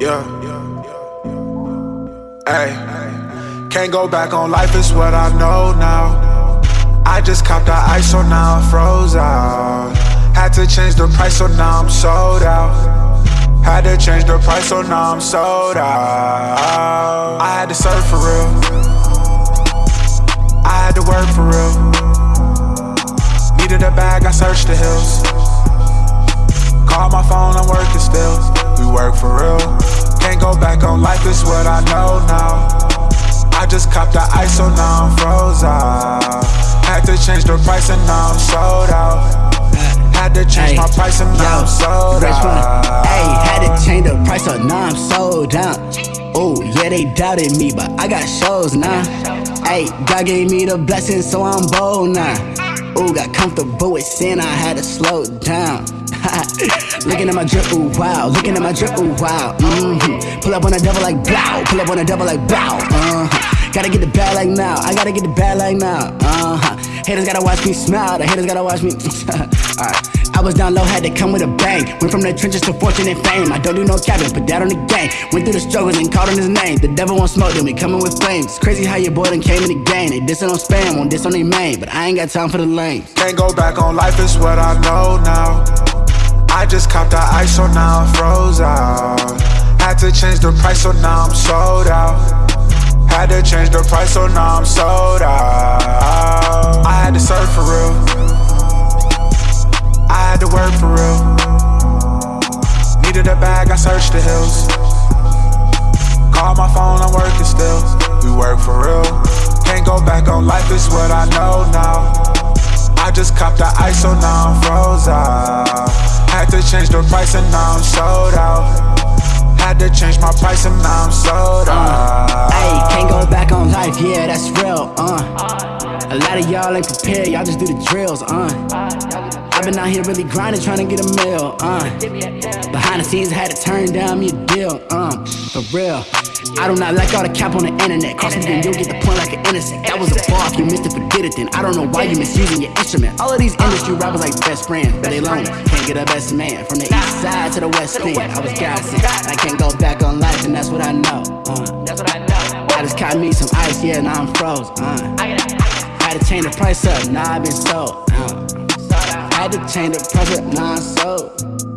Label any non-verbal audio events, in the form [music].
Yeah. Hey. Can't go back on life, it's what I know now. I just copped the ice, so now I'm froze out. Had to change the price, so now I'm sold out. Had to change the price, so now I'm sold out. I had to serve for real. I had to work for real. Work for real. Can't go back on life, it's what I know now. I just copped the ice, so now I'm froze out. Had to change the price, and now I'm sold out. Had to change Ay, my price, and now I'm sold out. Hey, had to change the price up, now I'm sold out. Oh, yeah, they doubted me, but I got shows now. Hey, God gave me the blessing, so I'm bold now. Oh, got comfortable with sin, I had to slow down. [laughs] Looking at my drip, ooh wow. Looking at my drip, ooh wow. Mm-hmm. Pull up on a devil like blow. Pull up on a devil like blow. Uh-huh. Gotta get the bag like now. I gotta get the bag like now. Uh-huh. Haters gotta watch me smile. The haters gotta watch me. [laughs] Alright. I was down low, had to come with a bang. Went from the trenches to fortune and fame. I don't do no capping, put that on the game. Went through the struggles and called on his name. The devil won't smoke, then we coming with flames. It's crazy how your boy done came in the game. They dissing on spam, won't diss on their main. But I ain't got time for the lame. Can't go back on life, it's what I know now. I just copped the ice, so now I'm froze out. Had to change the price, so now I'm sold out. Had to change the price, so now I'm sold out. I had to serve for real. I had to work for real. Needed a bag, I searched the hills. Call my phone, I'm working still. We work for real. Can't go back on life, it's what I know now. I just copped the ice, so now I'm froze out. Had to change the price, and now I'm sold out. Had to change my price, and now I'm sold out. Hey, can't go back on life, yeah, that's real, uh. A lot of y'all ain't prepared, y'all just do the drills, uh. I've been out here really grinding, trying to get a meal, uh. Behind the scenes, I had to turn down me a deal, uh. For real. I do not like all the cap on the internet. Cross me, then you'll get the point like an innocent. That was a bar, if you missed it, forget it then. I don't know why you misusing your instrument. All of these industry rappers like best friends, but they lonely. Can't get a best man. From the east side to the west end, I was. And I can't go back on life, and that's what I know, uh. I just caught me some ice, yeah, now I'm froze, uh. Had to change the price up, now I've been sold. Uh. Had to change the price up, now I'm sold.